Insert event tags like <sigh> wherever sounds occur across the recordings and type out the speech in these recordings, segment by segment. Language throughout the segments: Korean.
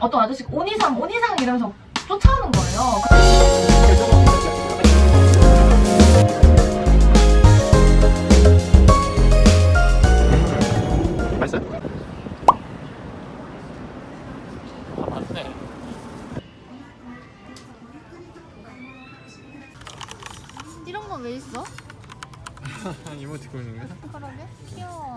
어떤 아저씨가 온이상 온이상 이러면서 쫓아오는 거예요. 아 이런 건왜 있어? <laughs> 이모티콘인가? 그러게 귀여워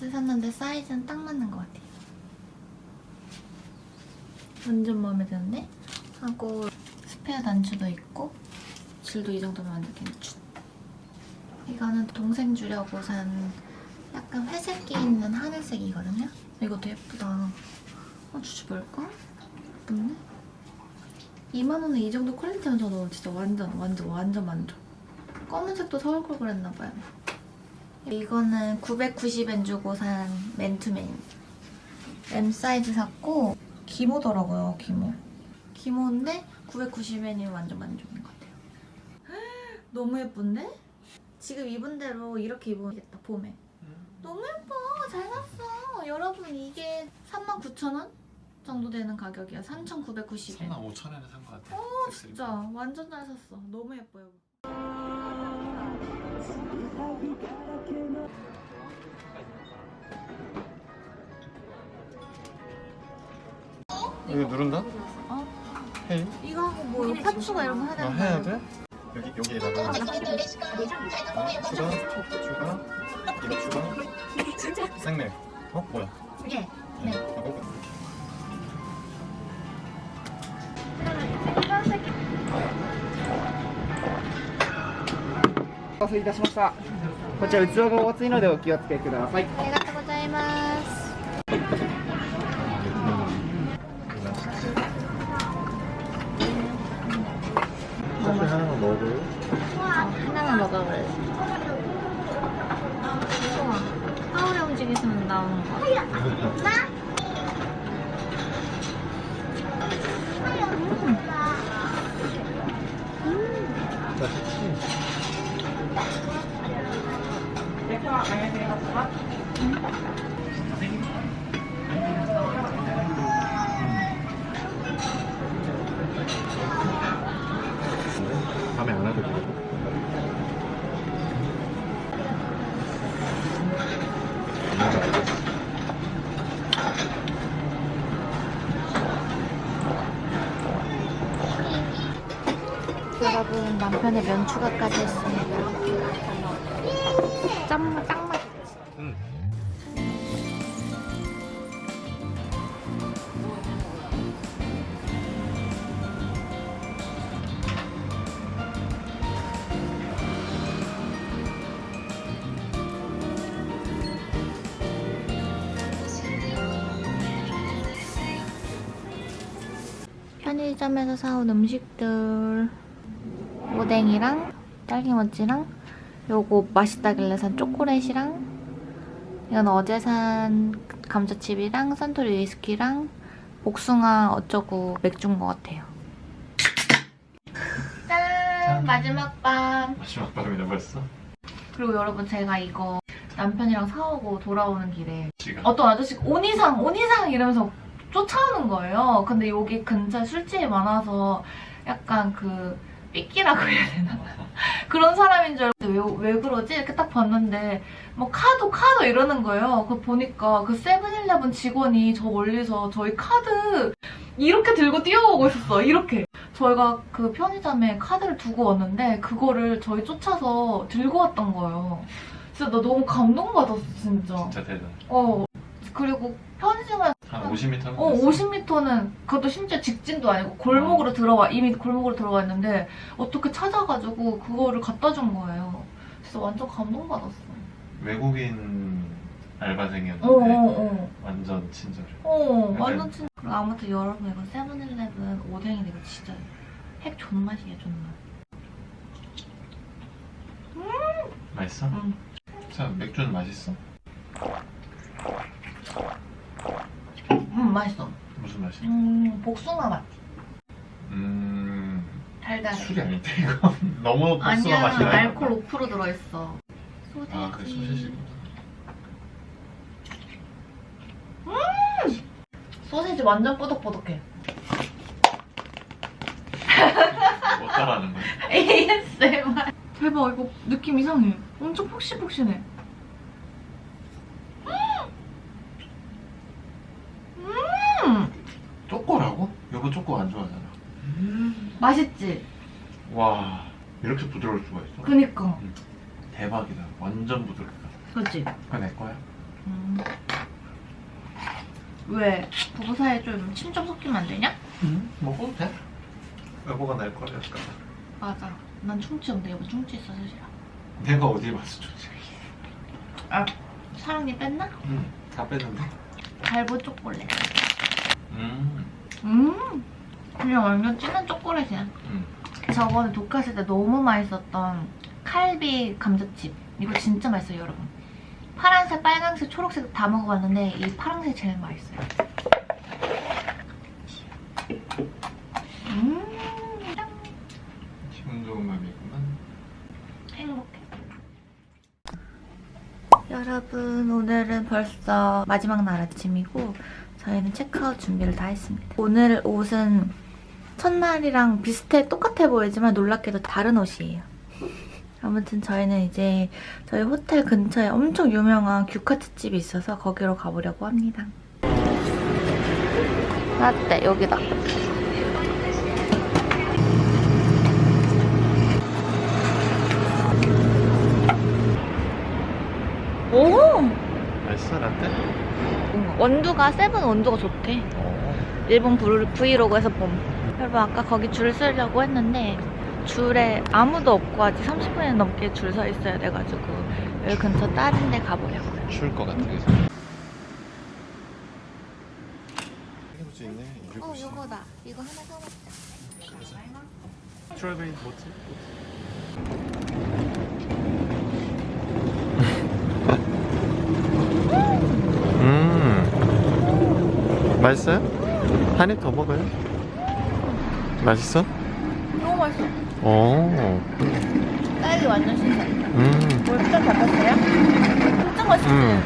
S 샀는데 사이즈는 딱 맞는 것 같아요. 완전 마음에 드는데? 하고 스페어 단추도 있고 질도 이 정도면 완전 괜찮. 이거는 동생 주려고 산 약간 회색기 있는 하늘색이거든요? 이것도 예쁘다. 어, 주주 뭘까? 예쁜데? 2만원에 이 정도 퀄리티면 저는 진짜 완전 완전 완전 만족. 검은색도 사올 걸 그랬나봐요. 이거는 990엔 주고 산 맨투맨. M 사이즈 샀고 기모더라고요 기모. 기모인데 990엔이면 완전 만족인 것 같아요. <gasps> 너무 예쁜데? 지금 입은 대로 이렇게 입으면 되겠다 봄에. 너무 예뻐. 잘 샀어. 여러분 이게 39,000원 정도 되는 가격이야. 3,990엔. 3만 5천 원에 산 것 같아. 어 진짜. 완전 잘 샀어. 너무 예뻐요 이거 누른다? 어? 헤이? 이거 하고 뭐 이거 파츠가 이런 거 해야 아 되는 해야 거야? 돼? 여기 여기에다가 추가 추가 이거 추가 <laughs> 생맥 어? 뭐야? 예 네. 아, 먹 어. お待たせいたしました。こちら器がお熱いのでお気をつけください。 남편의 면 추가까지 했습니다 짠, 딱 맞. 응. 편의점에서 사온 음식들 오뎅이랑 딸기모찌랑 요거 맛있다길래 산 초콜릿이랑 이건 어제 산 감자칩이랑 산토리 위스키랑 복숭아 어쩌고 맥주인 것 같아요. 짠! 마지막 밤! 마지막 밤이다 벌써? 그리고 여러분 제가 이거 남편이랑 사오고 돌아오는 길에 지금 어떤 아저씨가 온이상 온이상 이러면서 쫓아오는 거예요. 근데 여기 근처에 술집이 많아서 약간 그 삐끼라고 해야 되나? <laughs> 그런 사람인 줄 알고 왜, 왜 그러지? 이렇게 딱 봤는데 뭐 카드 카드 이러는 거예요. 그 보니까 그 세븐일레븐 직원이 저 멀리서 저희 카드 이렇게 들고 뛰어오고 있었어. 이렇게. 저희가 그 편의점에 카드를 두고 왔는데 그거를 저희 쫓아서 들고 왔던 거예요. 진짜 나 너무 감동받았어 진짜. 진짜 대단 어 그리고 편의점에 한 50m 어 50m는 그것도 심지어 직진도 아니고 골목으로 들어와 이미 골목으로 들어와 있는데 어떻게 찾아가지고 그거를 갖다 준 거예요. 진짜 완전 감동받았어. 외국인 알바생이었는데 어어어. 완전 친절해. 어, 완전 친. 그리고 아무튼 여러분 이거 세븐일레븐 오뎅인데 이거 진짜 핵 존맛이야 존맛. 맛있어? 응. 자 맥주는 맛있어? 음 맛있어. 무슨 맛이야? 음 복숭아 맛. 음 달달해. 술이 아닌데 이거 <laughs> 너무 복숭아 아니야 맛이 나요. 알코올 5% 들어있어. 소세지. 아, 그 소시지구나. 소세지 완전 뽀득뽀득해. 못 따라하는 거야. <laughs> ASMR. 대박 이거 느낌 이상해. 엄청 폭신폭신해. 음! 여보 쪼꼬 안 좋아하잖아. 맛있지? 와 이렇게 부드러울 수가 있어? 그니까. 대박이다. 완전 부드럽다. 그치? 그거 내 거야? 음. 왜? 부부 사이에 좀 침 좀 섞이면 안 되냐? 응. 먹어도 돼. 여보가 낼 거야 약간. 맞아. 난 충치 없는데 여보 충치 있어 사실아. 내가 어디 봤어 좋지? 아, 사랑니 뺐나? 응. 다 뺐는데. 달보 초콜릿. 음. 음. 그냥 완전 진한 초콜릿이야. 음. 저번에 독했을 때 너무 맛있었던 칼비 감자칩. 이거 진짜 맛있어요, 여러분. 파란색, 빨간색, 초록색 다 먹어봤는데 이 파란색이 제일 맛있어요. 음, 짱. 기분 좋은 맘이구만. 행복해. 여러분, 오늘은 벌써 마지막 날 아침이고 저희는 체크아웃 준비를 다 했습니다. 오늘 옷은 첫날이랑 비슷해 똑같아 보이지만 놀랍게도 다른 옷이에요. 아무튼 저희는 이제 저희 호텔 근처에 엄청 유명한 규카츠 집이 있어서 거기로 가보려고 합니다. 라떼 여기다. 오! 맛있어 라떼? 원두가 세븐 원두가 좋대. 어. 일본 브이로그에서 봄. 여러분 아까 거기 줄 서려고 했는데 줄에 아무도 없고 아직 30분이 넘게 줄 서 있어야 돼가지고 여기 근처 다른 데 가보려고요. 추울 것 같아 그래서. 할아버지 있네. 어 요거다. 이거 하나 사먹자. 스트로베리 뭐지? 맛있어요? 한 입 더 먹어요? 맛있어? 너무 맛있어. 오. 딸기 완전 신선. 음. 물좀 잡혔어요? 진짜 맛있지? 음.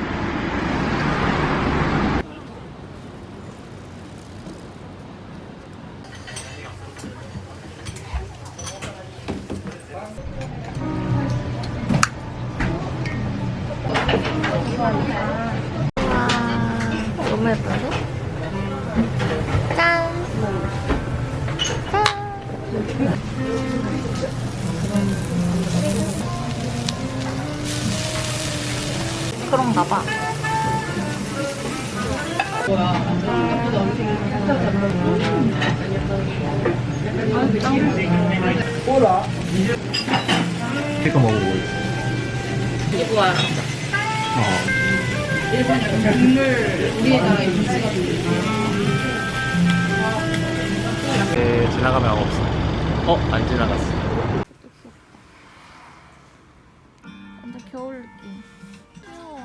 와, 너무 예쁜데? 그런가 봐. 이거 먹어보고 있어. 이거야. 어. 네, 지나가면 아무 없어. 어, 안 지나갔어. 완전 겨울 느낌. 귀여워.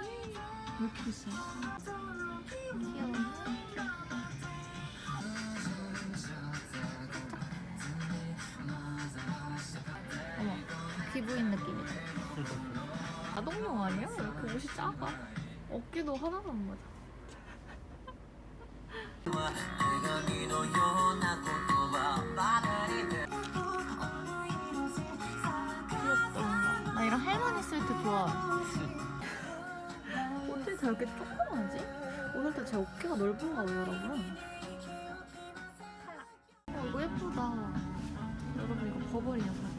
왜 이렇게 비싸? 귀여워. 어머, 피부인 느낌이다. <laughs> 아동용 아니야? 왜 이렇게 옷이 작아? 어깨도 하나도 안 맞아. 나 이런 할머니 스웨터 좋아. 어떻게 저렇게 조그마하지? 오늘따라 제 어깨가 넓은가 봐요, 여러분. 어, 이거 예쁘다. 여러분, 이거 버버리야, 버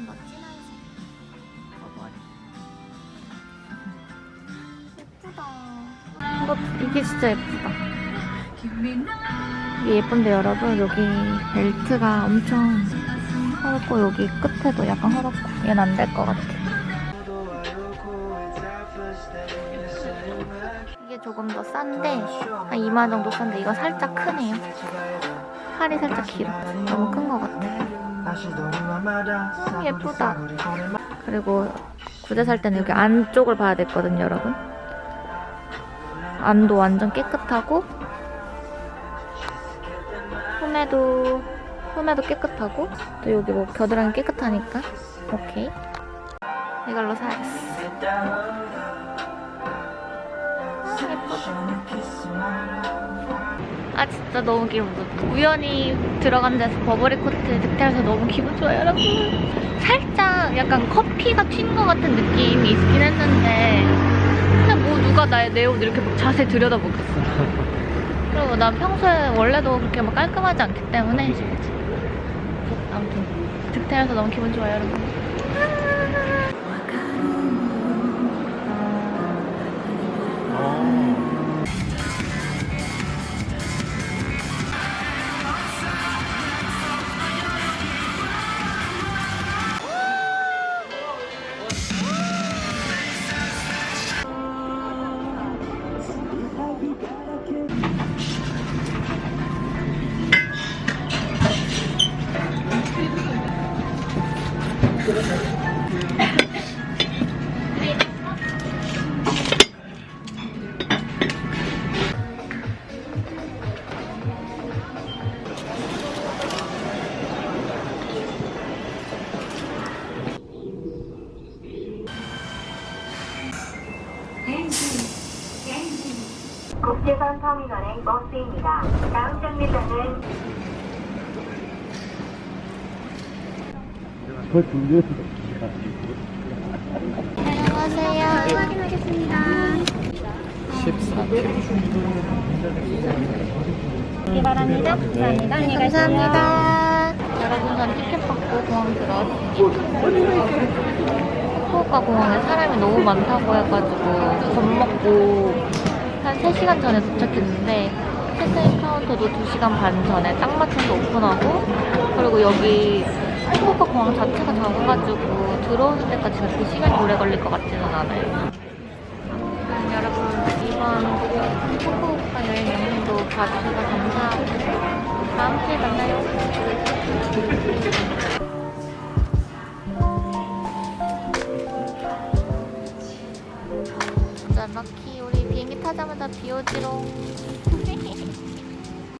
조금 더 색. 버버리. 예쁘다. 이거, 이게 진짜 예쁘다. 이게 예쁜데 여러분 여기 벨트가 엄청 헐고 여기 끝에도 약간 헐었고 얘는 안 될 것 같아 이게 조금 더 싼데 한 2만 정도 싼데 이거 살짝 크네요 팔이 살짝 길어 너무 큰 것 같아 음, 예쁘다. 그리고 구제 살 때는 여기 안쪽을 봐야 됐거든요 여러분. 안도 완전 깨끗하고 소매도 소매도 깨끗하고 또 여기 뭐 겨드랑이 깨끗하니까 오케이. 이걸로 사야겠어. 아 예쁘다 아 진짜 너무 기분 좋다. 우연히 들어간 데서 버버리 코트 득템해서 너무 기분 좋아요, 여러분. 살짝 약간 커피가 튄 것 같은 느낌이 있긴 했는데 근데 뭐 누가 나의 내 옷 이렇게 자세히 들여다보겠어. <laughs> 그리고 난 평소에 원래도 그렇게 막 깔끔하지 않기 때문에 아무튼 득템해서 너무 기분 좋아요, 여러분. 아 1번 터미널행 버스입니다. 다음 정류장은 그걸 준비했어. 안녕하세요. 14. 네, 바랍니다. 감사합니다. 네, 감사합니다. 여러분, 티켓 받고 공항 들어왔습니다. 후쿠오카 공항에 사람이 너무 많다고 해가지고 겁먹고 한 3시간 전에 도착했는데 체크인 카운터도 2시간 반 전에 딱 맞춰서 오픈하고 그리고 여기 후쿠오카 공항 자체가 작아가지고 들어오는 데까지 그렇게 시간이 오래 걸릴 것 같지는 않아요. 아무튼 여러분 이번 후쿠오카 여행 영상도 봐주셔서 감사하고 다음 주에 만나요. 럭키 우리 비행기 타자마자 비 오지롱.